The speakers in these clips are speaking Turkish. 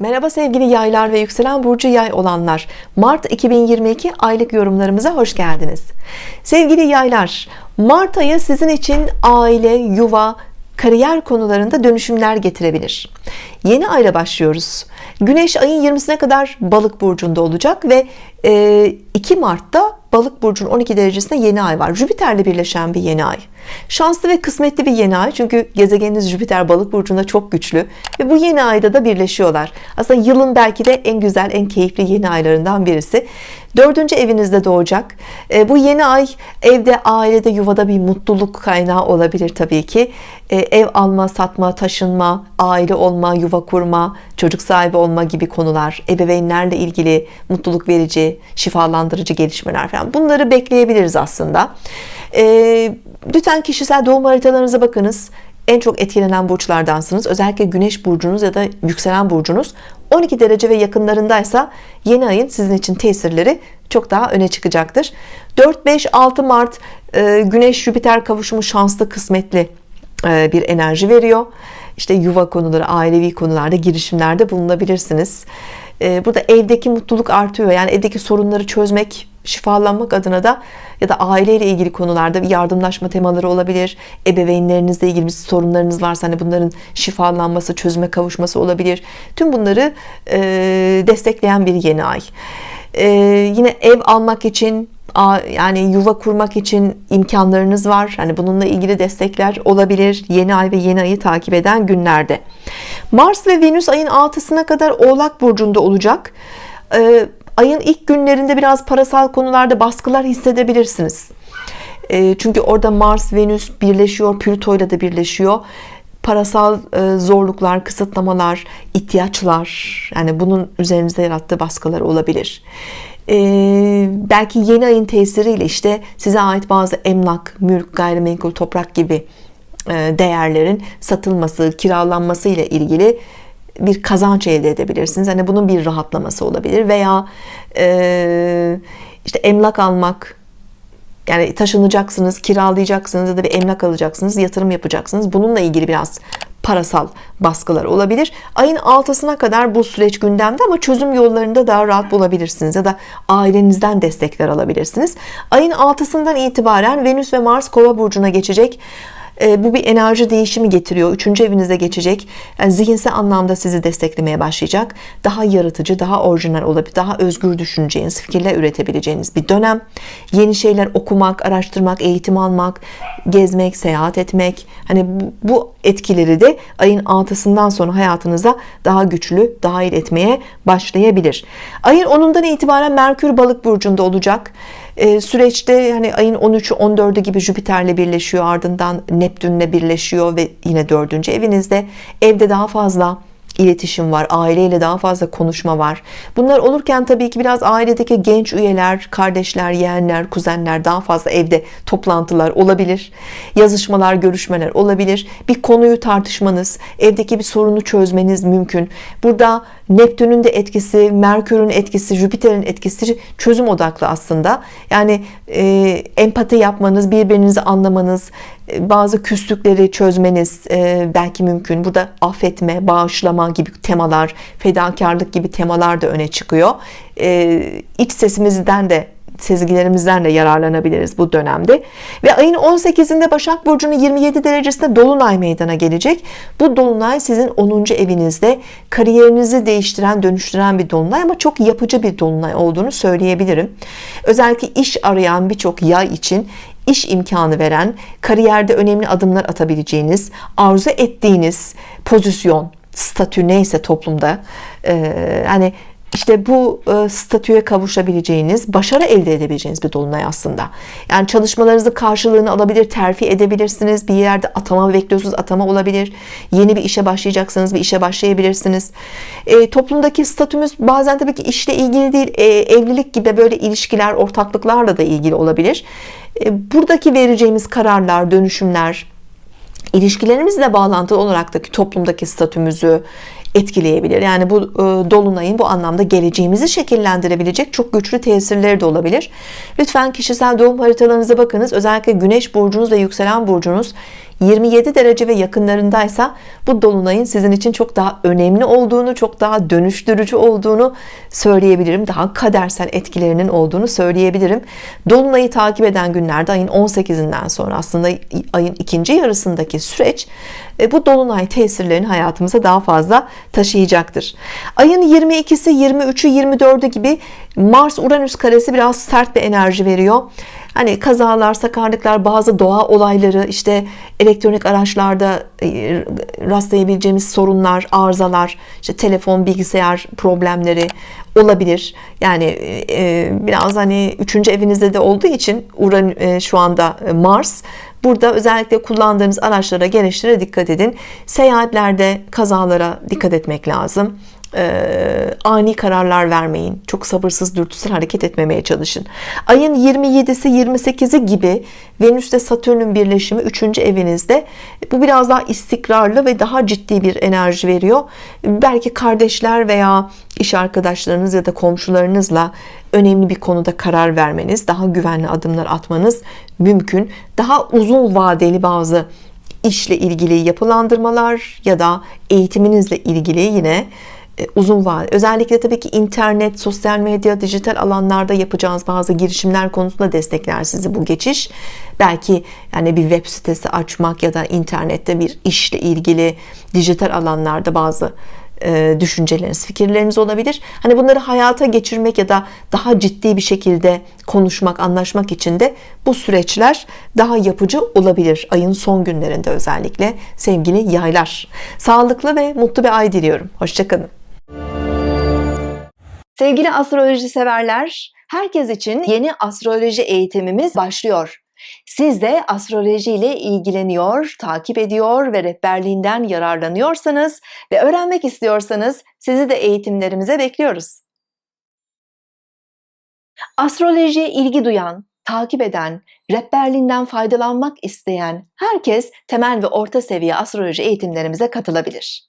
Merhaba sevgili yaylar ve yükselen burcu yay olanlar. Mart 2022 aylık yorumlarımıza hoş geldiniz. Sevgili yaylar Mart ayı sizin için aile yuva kariyer konularında dönüşümler getirebilir. Yeni ayla başlıyoruz. Güneş ayın 20'sine kadar balık burcunda olacak ve 2 Mart'ta balık burcunun 12 derecesinde yeni ay var. Jüpiter'le birleşen bir yeni ay şanslı ve kısmetli bir yeni ay. Çünkü gezegeniniz Jüpiter balık burcunda çok güçlü. Ve bu yeni ayda da birleşiyorlar. Aslında yılın belki de en güzel en keyifli yeni aylarından birisi. Dördüncü evinizde doğacak. E, bu yeni ay evde ailede yuvada bir mutluluk kaynağı olabilir Tabii ki. E, ev alma satma taşınma aile olma yuva kurma çocuk sahibi olma gibi konular ebeveynlerle ilgili mutluluk verici şifalandırıcı gelişmeler falan. Bunları bekleyebiliriz aslında. E, lütfen kişisel doğum haritalarınıza bakınız. En çok etkilenen burçlardansınız. Özellikle güneş burcunuz ya da yükselen burcunuz 12 derece ve yakınlarındaysa yeni ayın sizin için tesirleri çok daha öne çıkacaktır. 4-5-6 Mart e, Güneş Jüpiter kavuşumu şanslı kısmetli e, bir enerji veriyor. İşte yuva konuları ailevi konularda girişimlerde bulunabilirsiniz. E, burada evdeki mutluluk artıyor. Yani evdeki sorunları çözmek şifalanmak adına da ya da aileyle ilgili konularda bir yardımlaşma temaları olabilir. Ebeveynlerinizle ilgili sorunlarınız varsa hani bunların şifalanması çözüme kavuşması olabilir. Tüm bunları e, destekleyen bir yeni ay. E, yine ev almak için yani yuva kurmak için imkanlarınız var. Hani bununla ilgili destekler olabilir. Yeni ay ve yeni ayı takip eden günlerde. Mars ve Venüs ayın 6'sına kadar oğlak burcunda olacak ayın ilk günlerinde biraz parasal konularda baskılar hissedebilirsiniz. Ee, çünkü orada Mars Venüs birleşiyor Plüto ile de birleşiyor. Parasal e, zorluklar kısıtlamalar ihtiyaçlar yani bunun üzerinizde yarattığı baskılar olabilir. Ee, belki yeni ayın tesiriyle işte size ait bazı emlak, mülk, gayrimenkul, toprak gibi e, değerlerin satılması, kiralanması ile ilgili bir kazanç elde edebilirsiniz. Hani bunun bir rahatlaması olabilir veya e, işte emlak almak yani taşınacaksınız, kiralayacaksınız ya da bir emlak alacaksınız, yatırım yapacaksınız. Bununla ilgili biraz parasal baskılar olabilir ayın 6'sına kadar bu süreç gündemde ama çözüm yollarında daha rahat bulabilirsiniz ya da ailenizden destekler alabilirsiniz ayın 6'sından itibaren Venüs ve Mars kova burcuna geçecek e, bu bir enerji değişimi getiriyor. Üçüncü evinize geçecek. Yani zihinsel anlamda sizi desteklemeye başlayacak. Daha yaratıcı daha orijinal olabilir daha özgür düşüneceğiniz fikirler üretebileceğiniz bir dönem. Yeni şeyler okumak araştırmak eğitim almak gezmek seyahat etmek. Hani bu, etkileri de ayın 6'sından sonra hayatınıza daha güçlü dahil etmeye başlayabilir. Ayın 10'undan itibaren Merkür balık burcunda olacak. E, süreçte hani ayın 13'ü 14'ü gibi Jüpiter'le birleşiyor. Ardından Neptün'le birleşiyor ve yine dördüncü evinizde. Evde daha fazla iletişim var aileyle daha fazla konuşma var. Bunlar olurken tabii ki biraz ailedeki genç üyeler kardeşler yeğenler kuzenler daha fazla evde toplantılar olabilir. Yazışmalar görüşmeler olabilir. Bir konuyu tartışmanız evdeki bir sorunu çözmeniz mümkün. Burada Neptün'ün de etkisi Merkür'ün etkisi Jüpiter'in etkisi çözüm odaklı aslında. Yani e, empati yapmanız birbirinizi anlamanız e, bazı küslükleri çözmeniz e, belki mümkün. Burada affetme bağışlama gibi temalar fedakarlık gibi temalar da öne çıkıyor. E, iç sesimizden de sezgilerimizden de yararlanabiliriz bu dönemde ve ayın 18'inde Başak Burcu'nun 27 derecesinde Dolunay meydana gelecek bu Dolunay sizin 10. evinizde kariyerinizi değiştiren dönüştüren bir Dolunay ama çok yapıcı bir Dolunay olduğunu söyleyebilirim özellikle iş arayan birçok yay için iş imkanı veren kariyerde önemli adımlar atabileceğiniz arzu ettiğiniz pozisyon statü neyse toplumda e, hani işte bu e, statüye kavuşabileceğiniz başarı elde edebileceğiniz bir dolunay aslında. Yani çalışmalarınızı karşılığını alabilir terfi edebilirsiniz. Bir yerde atama bekliyorsunuz atama olabilir. Yeni bir işe başlayacaksınız bir işe başlayabilirsiniz. E, toplumdaki statümüz bazen tabii ki işle ilgili değil e, evlilik gibi böyle ilişkiler ortaklıklarla da ilgili olabilir. E, buradaki vereceğimiz kararlar dönüşümler ilişkilerimizle bağlantılı olarak da toplumdaki statümüzü etkileyebilir. Yani bu e, dolunayın bu anlamda geleceğimizi şekillendirebilecek çok güçlü tesirleri de olabilir. Lütfen kişisel doğum haritalarınıza bakınız. Özellikle güneş burcunuz ve yükselen burcunuz 27 derece ve yakınlarındaysa bu dolunayın sizin için çok daha önemli olduğunu çok daha dönüştürücü olduğunu söyleyebilirim. Daha kadersel etkilerinin olduğunu söyleyebilirim. Dolunayı takip eden günlerde ayın 18'inden sonra aslında ayın ikinci yarısındaki süreç e, bu dolunay tesirlerini hayatımıza daha fazla taşıyacaktır. Ayın 22'si 23'ü 24'ü gibi Mars Uranüs karesi biraz sert bir enerji veriyor hani kazalar sakarlıklar bazı doğa olayları işte elektronik araçlarda e, rastlayabileceğimiz sorunlar arızalar işte telefon bilgisayar problemleri olabilir. Yani e, biraz hani üçüncü evinizde de olduğu için Uran şu anda Mars. Burada özellikle kullandığınız araçlara, gereçlere dikkat edin. Seyahatlerde kazalara dikkat etmek lazım e, ani kararlar vermeyin. Çok sabırsız dürtüsel hareket etmemeye çalışın. Ayın 27'si 28'i gibi Venüs'te Satürn'ün birleşimi 3. evinizde bu biraz daha istikrarlı ve daha ciddi bir enerji veriyor. Belki kardeşler veya iş arkadaşlarınız ya da komşularınızla önemli bir konuda karar vermeniz daha güvenli adımlar atmanız mümkün. Daha uzun vadeli bazı işle ilgili yapılandırmalar ya da eğitiminizle ilgili yine uzun vade. Özellikle tabii ki internet sosyal medya dijital alanlarda yapacağınız bazı girişimler konusunda destekler sizi bu geçiş. Belki yani bir web sitesi açmak ya da internette bir işle ilgili dijital alanlarda bazı e, düşünceleriniz fikirleriniz olabilir. Hani bunları hayata geçirmek ya da daha ciddi bir şekilde konuşmak anlaşmak için de bu süreçler daha yapıcı olabilir. Ayın son günlerinde özellikle sevgili yaylar. Sağlıklı ve mutlu bir ay diliyorum. Hoşçakalın Sevgili astroloji severler, herkes için yeni astroloji eğitimimiz başlıyor. Siz de astroloji ile ilgileniyor, takip ediyor ve rehberliğinden yararlanıyorsanız ve öğrenmek istiyorsanız sizi de eğitimlerimize bekliyoruz. Astrolojiye ilgi duyan, takip eden, rehberliğinden faydalanmak isteyen herkes temel ve orta seviye astroloji eğitimlerimize katılabilir.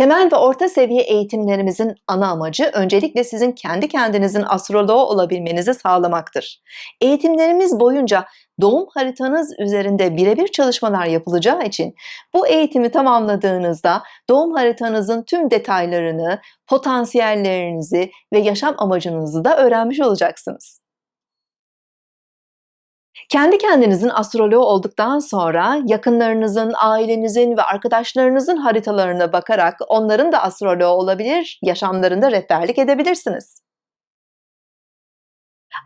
Temel ve orta seviye eğitimlerimizin ana amacı öncelikle sizin kendi kendinizin astroloğu olabilmenizi sağlamaktır. Eğitimlerimiz boyunca doğum haritanız üzerinde birebir çalışmalar yapılacağı için bu eğitimi tamamladığınızda doğum haritanızın tüm detaylarını, potansiyellerinizi ve yaşam amacınızı da öğrenmiş olacaksınız. Kendi kendinizin astroloğu olduktan sonra yakınlarınızın, ailenizin ve arkadaşlarınızın haritalarına bakarak onların da astroloğu olabilir, yaşamlarında rehberlik edebilirsiniz.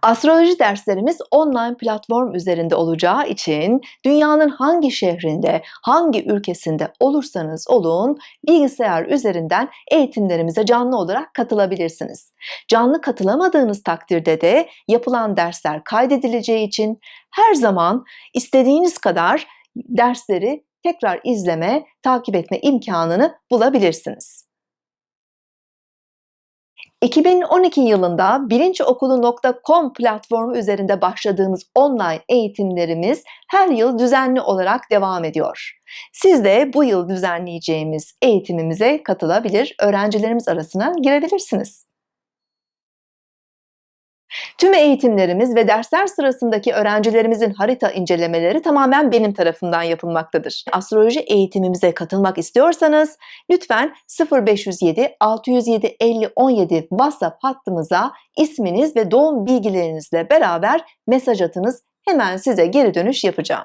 Astroloji derslerimiz online platform üzerinde olacağı için dünyanın hangi şehrinde, hangi ülkesinde olursanız olun bilgisayar üzerinden eğitimlerimize canlı olarak katılabilirsiniz. Canlı katılamadığınız takdirde de yapılan dersler kaydedileceği için her zaman istediğiniz kadar dersleri tekrar izleme, takip etme imkanını bulabilirsiniz. 2012 yılında bilinçokulu.com platformu üzerinde başladığımız online eğitimlerimiz her yıl düzenli olarak devam ediyor. Siz de bu yıl düzenleyeceğimiz eğitimimize katılabilir, öğrencilerimiz arasına girebilirsiniz. Tüm eğitimlerimiz ve dersler sırasındaki öğrencilerimizin harita incelemeleri tamamen benim tarafından yapılmaktadır. Astroloji eğitimimize katılmak istiyorsanız lütfen 0507 607 50 17 WhatsApp hattımıza isminiz ve doğum bilgilerinizle beraber mesaj atınız. Hemen size geri dönüş yapacağım.